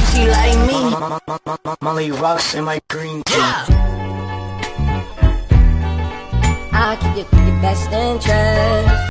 think she like me. Molly rocks in my green tea. I keep your, your best interest.